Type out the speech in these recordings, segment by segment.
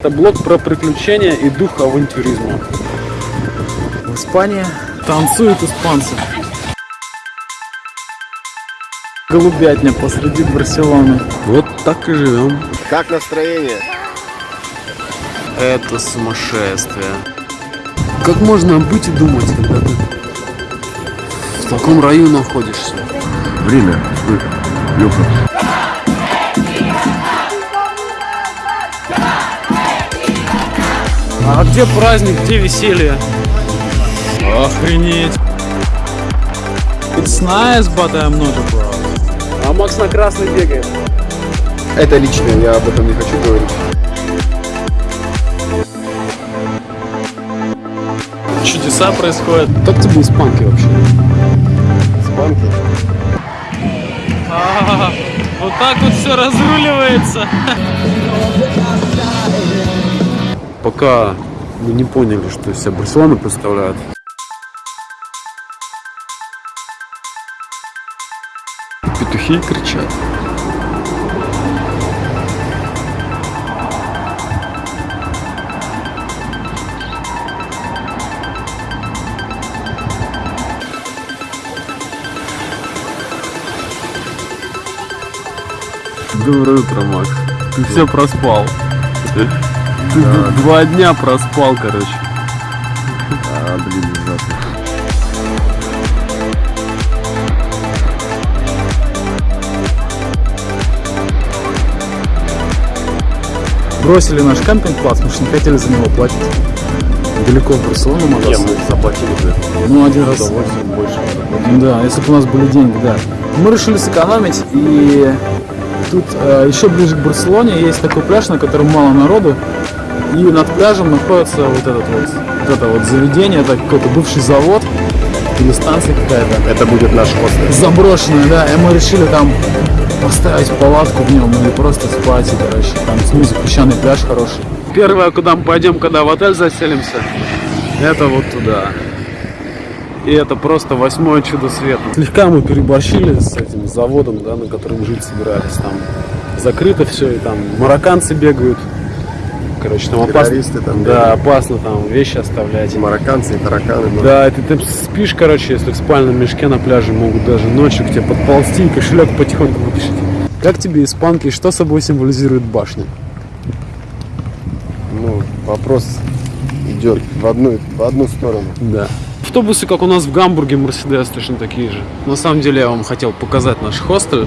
Это блог про приключения и дух авантюризма. В Испании танцуют испанцы. Голубятня посреди Барселоны. Вот так и живем. Как настроение? Это сумасшествие. Как можно быть и думать, когда ты в таком раю находишься? Время. Леха. А где праздник, где веселье? Охренеть. It's nice, but I'm not a. А Макс на красный бегает. Это личное, я об этом не хочу говорить. Чудеса происходят. Как тебе испанки вообще? Спанки. А, вот так вот все разруливается. Пока мы не поняли, что из себя Барселона представляет. Петухи кричат. Доброе утро, Макс. Ты все проспал. Два дня проспал, короче. А, блин, ужасно. Бросили наш кемпинг-класс, потому что не хотели за него платить. Далеко в Барселону мы заплатили бы. Ну, один раз. Удовольствие больше. Да, если бы у нас были деньги, да. Мы решили сэкономить, и тут э, еще ближе к Барселоне есть такой пляж, на котором мало народу, и над пляжем находится вот этот вот, вот это вот заведение, это какой-то бывший завод или станция какая-то. Это будет наш хостел. Заброшенная, да, и мы решили там поставить палатку в нем или просто спать, и, короче, там снизу песчаный пляж хороший. Первое, куда мы пойдем, когда в отель заселимся, это вот туда. И это просто восьмое чудо света. Слегка мы переборщили с этим заводом, да, на котором жить собирались. Там закрыто все, и там марокканцы бегают. Короче, там опасно. Там Да, опасно там вещи оставлять. Эти марокканцы и тараканы. ну, Да, ты, ты спишь, короче, если в спальном мешке на пляже могут даже ночью к тебе подползти и кошелек потихоньку вытащить. Как тебе испанки и что собой символизирует башня? Ну, вопрос идет в одну, в одну сторону. Да. Автобусы, как у нас в Гамбурге, Мерседес, точно такие же. На самом деле я вам хотел показать наш хостел.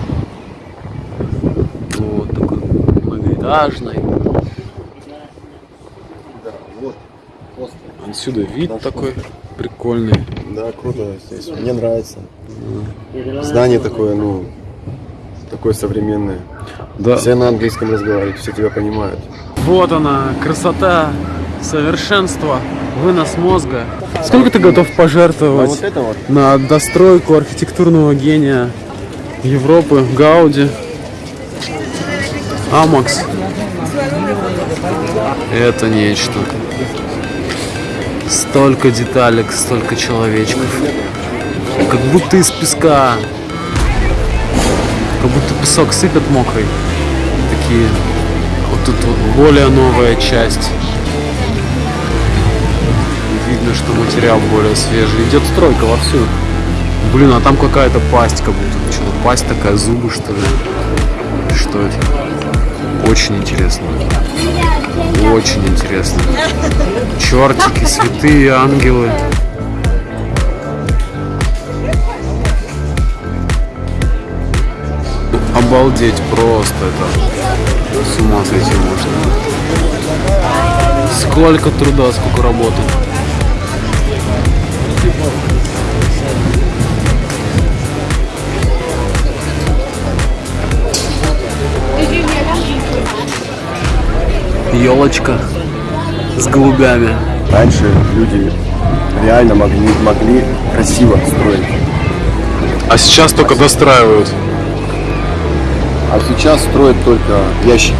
Вот такой многоэтажный. Да, вот. Хостел. Отсюда вид Наш такой прикольный. Да, круто здесь. Мне нравится. Здание такое, ну, такое современное. Да. Все на английском разговаривают, все тебя понимают. Вот она, красота, совершенство, вынос мозга. Сколько ты готов А пожертвовать вот это вот, на достройку архитектурного гения Европы, Гауди? Амакс. Это нечто. Столько деталек, столько человечков. Как будто из песка. Как будто песок сыпят мокрый. Такие. Вот тут вот более новая часть. Видно, что материал более свежий. Идет стройка вовсю. Блин, а там какая-то пасть, как будто. Что-то пасть такая, зубы что ли? Что это? Очень интересно. Очень интересно. Чертики, святые ангелы. Обалдеть просто это. С ума сойти можно. Сколько труда, сколько работы. Елочка с голубями. раньше люди реально могли, могли красиво строить. А сейчас только достраивают. А сейчас строят только ящики.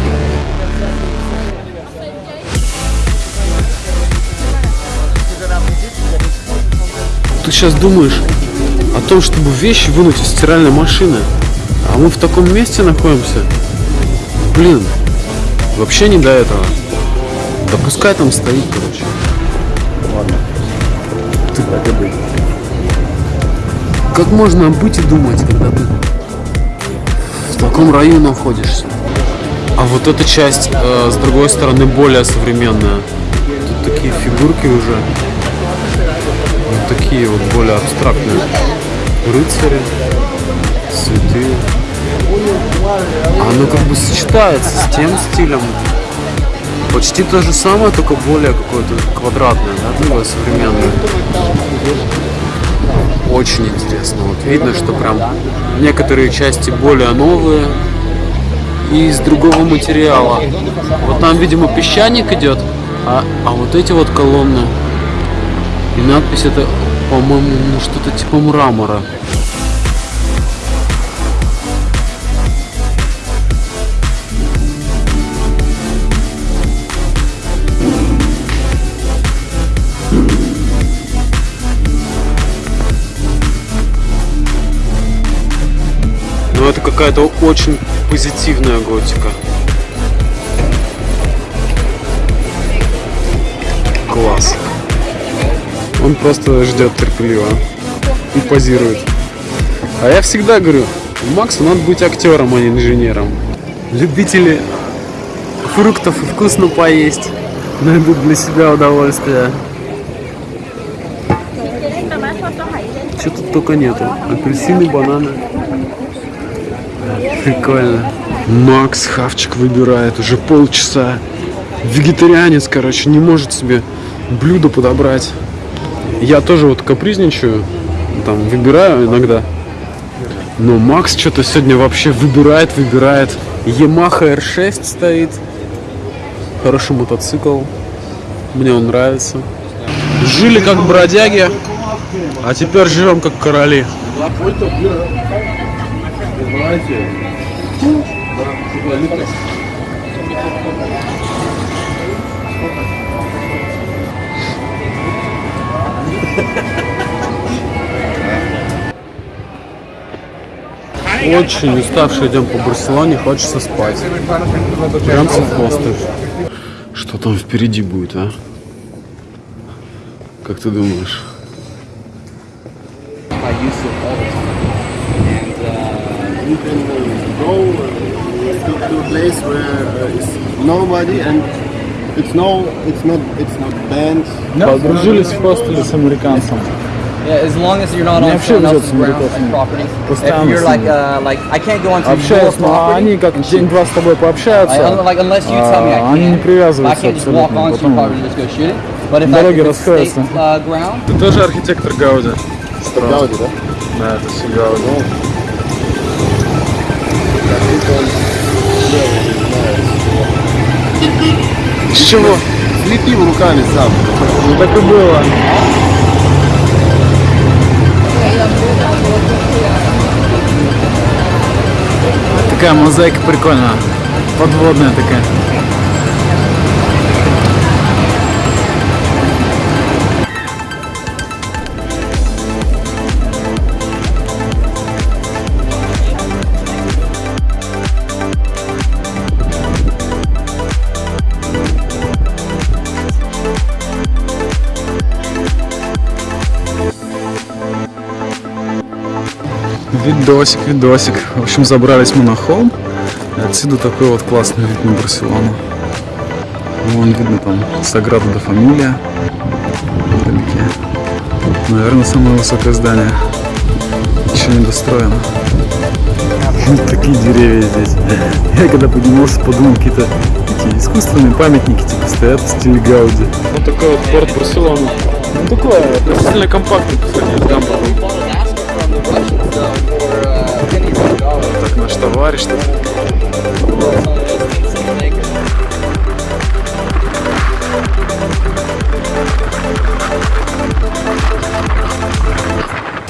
Ты сейчас думаешь о том, чтобы вещи вынуть из стиральной машины. А мы в таком месте находимся. Блин, вообще не до этого. Да пускай там стоит, короче. Ладно. Ты так и быть. Как можно быть и думать, когда ты в таком районе находишься? А вот эта часть, э, с другой стороны, более современная. Тут такие фигурки уже. Вот такие вот более абстрактные. Рыцари, святые. Оно как бы сочетается с тем стилем. Почти то же самое, только более какое-то квадратное, да, такое современное. Очень интересно. Вот видно, что прям некоторые части более новые и из другого материала. Вот там, видимо, песчаник идет, а, а вот эти вот колонны и надпись это, по-моему, ну, что-то типа мрамора. Какая-то очень позитивная готика. Класс. Он просто ждет терпеливо и позирует. А я всегда говорю, Максу надо быть актером, а не инженером. Любители фруктов и вкусно поесть найдут для себя удовольствие. Что тут только нету. Апельсины, бананы. Прикольно. Макс хавчик выбирает уже полчаса. Вегетарианец, короче, не может себе блюдо подобрать. Я тоже вот капризничаю, там выбираю иногда. Но Макс что-то сегодня вообще выбирает, выбирает. Yamaha R6 стоит. Хороший мотоцикл. Мне он нравится. Жили как бродяги, а теперь живем как короли. Очень уставший идем по Барселоне, хочется спать. Прям совхозты. Что там впереди будет, а? Как ты думаешь? uh, you can uh, go uh, to, to a place where uh, is nobody and it's no, it's not, it's not banned. Подружились в хостеле с американцем. Yeah, as long as you're not Не on someone общаюсь else's с ground американцами. and property. Постоянно If you're с like, ними. uh, like, I can't go onto your Общаюсь, но property. они как день-два с тобой I, пообщаются, like, unless you tell me I а, can't. они не I привязываются can't just walk абсолютно. onto your Потом property and just go shoot it. But if, I, Дороги if it's state расходятся. uh, ground, Ты тоже архитектор Гауди? Гауди, да? Да, это все Гауди. С чего? Слепил руками сам. Ну так и было. Такая мозаика прикольная. Подводная такая. Видосик, видосик. В общем, забрались мы на холм. И отсюда такой вот классный вид на Барселону. Вон видно там Саграда де Фамилия. Вдалеке. Наверное, самое высокое здание. Еще не достроено. Такие деревья здесь. Я когда поднимался, подумал, какие-то такие искусственные памятники типа стоят в стиле Гауди. Вот такой вот порт Барселоны. Ну такой относительно компактный по сравнению с Гамбургом. Товарищ тут.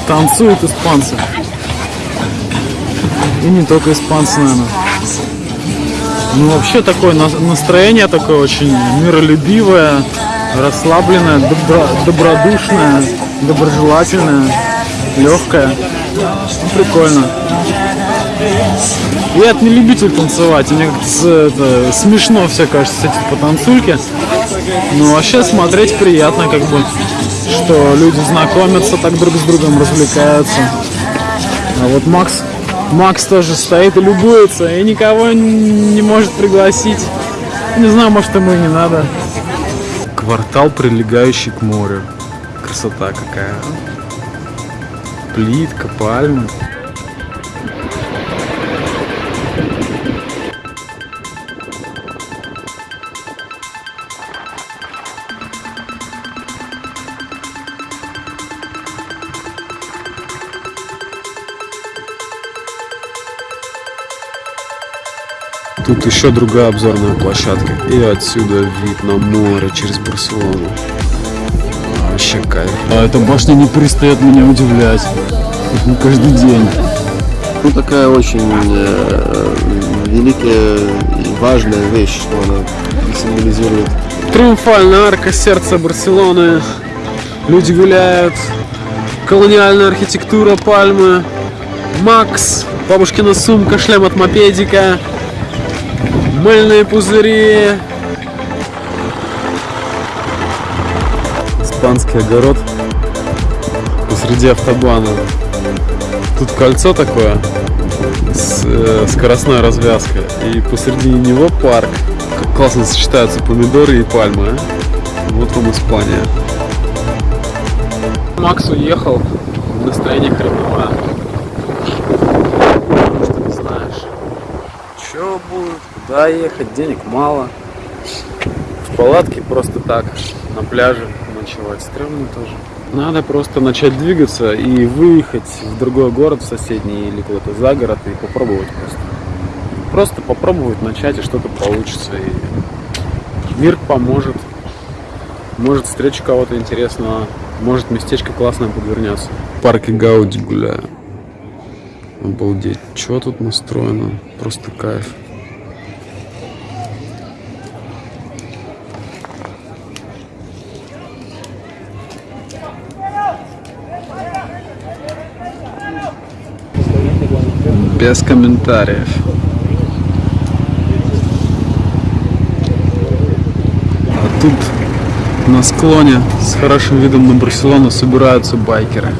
Танцуют испанцы. И не только испанцы, наверное. Ну, вообще такое на- настроение такое очень миролюбивое, расслабленное, добро- добродушное, доброжелательное, легкое. Ну, прикольно. Я не любитель танцевать, мне это, смешно все кажется, эти потанцульки. Но вообще смотреть приятно, как бы, что люди знакомятся, так друг с другом развлекаются. А вот Макс, Макс тоже стоит и любуется, и никого не может пригласить. Не знаю, может ему и не надо. Квартал, прилегающий к морю. Красота какая. а. Плитка, пальмы. Тут еще другая обзорная площадка. И отсюда вид на море через Барселону. Вообще кайф. А эта башня не перестает меня удивлять. Каждый день. Ну, такая очень э, великая и важная вещь, что она символизирует Триумфальная арка сердца Барселоны. Люди гуляют. Колониальная архитектура, пальмы. Макс, бабушкина сумка, шлем от мопедика. Мыльные пузыри. Испанский огород посреди автобана. Тут кольцо такое с э, скоростной развязкой. И посреди него парк. Как классно сочетаются помидоры и пальмы. а. Вот вам Испания. Макс уехал, настроение хреновое. Потому что не знаешь, что куда ехать, денег мало. В палатке просто так, на пляже ночевать стрёмно тоже. Надо просто начать двигаться и выехать в другой город, в соседний или куда-то за город и попробовать просто. Просто попробовать начать, и что-то получится. И мир поможет. Может, встречу кого-то интересного. Может, местечко классное подвернется. В парке Гауди гуляю. Обалдеть. Что тут настроено? Просто кайф. Без комментариев. А тут на склоне с хорошим видом на Барселону собираются байкеры.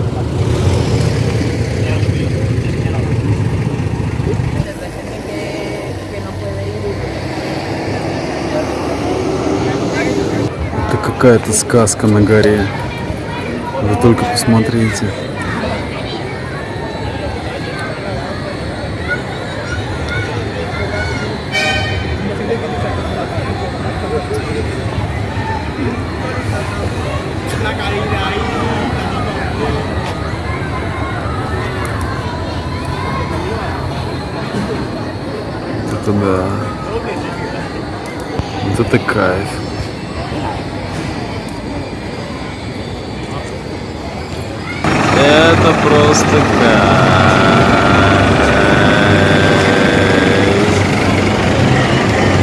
Это какая-то сказка на горе. Вы только посмотрите. Это да. Вот это кайф. Это просто кайф.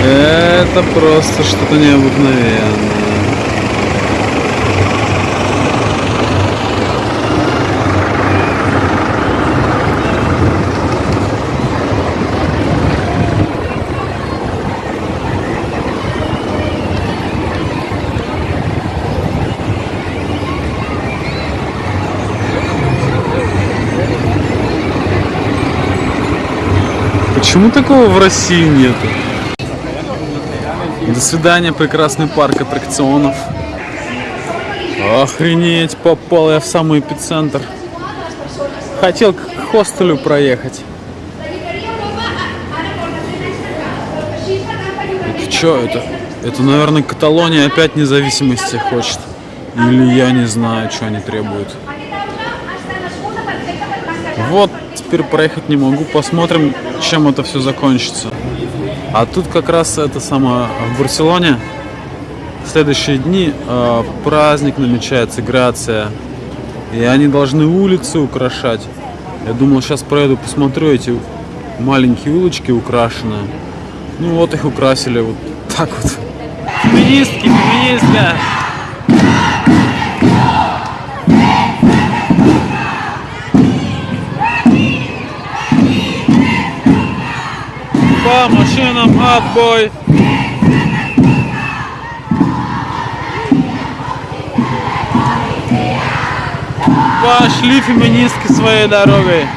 Это просто что-то необыкновенное. Почему такого в России нету? До свидания, прекрасный парк аттракционов. Охренеть, попал я в самый эпицентр. Хотел к хостелю проехать. Это что это? Это, наверное, Каталония опять независимости хочет. Или я не знаю, что они требуют. Вот, теперь проехать не могу. Посмотрим, чем это все закончится. А тут как раз это самое в Барселоне в следующие дни э, праздник намечается, Грация. И они должны улицы украшать. Я думал, сейчас проеду, посмотрю эти маленькие улочки украшенные. Ну вот их украсили вот так вот. Феминистки, феминистка! Нам отбой. Пошли феминистки своей дорогой.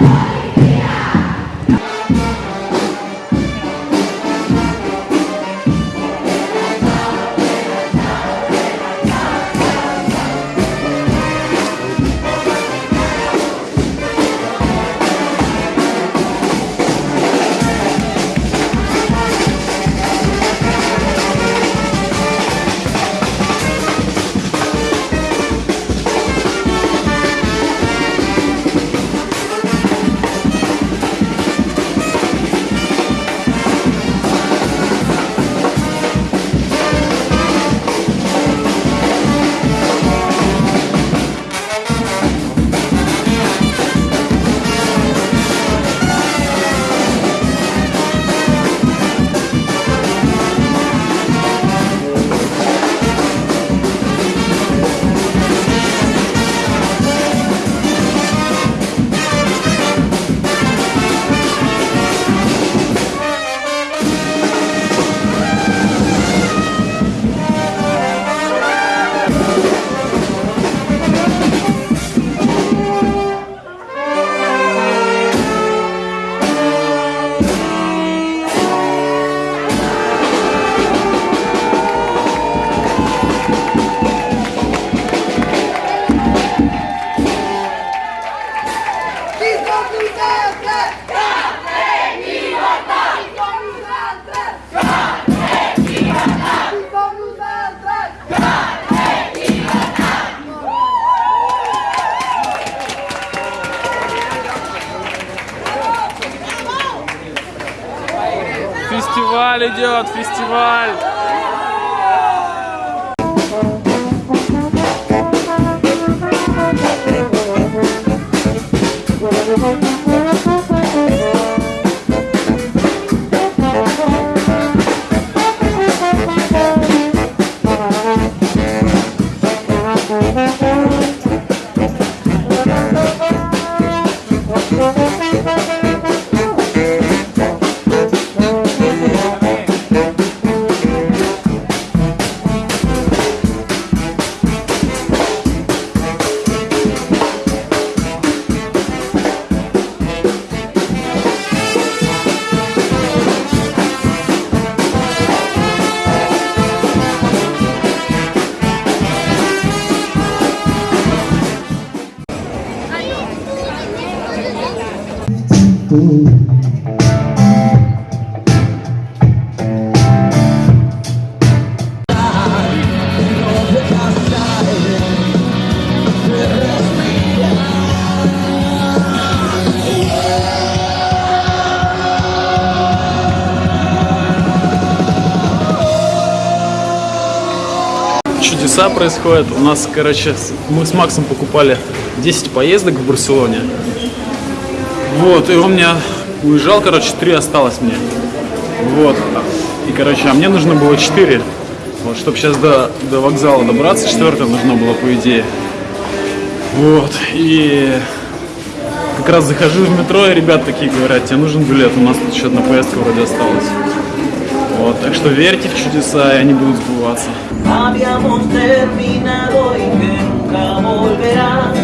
Идет, фестиваль. Чудеса происходят. У нас, короче, мы с Максом покупали 10 поездок в Барселоне. Вот, и он меня уезжал, короче, 3 осталось мне. Вот. И, короче, а мне нужно было 4. Вот, чтобы сейчас до, до вокзала добраться, четвертое нужно было, по идее. Вот, и как раз захожу в метро, и ребят такие говорят, тебе нужен билет, у нас тут еще одна поездка вроде осталась. Вот, так что верьте в чудеса, и они будут сбываться. Habíamos terminado y que nunca volverá.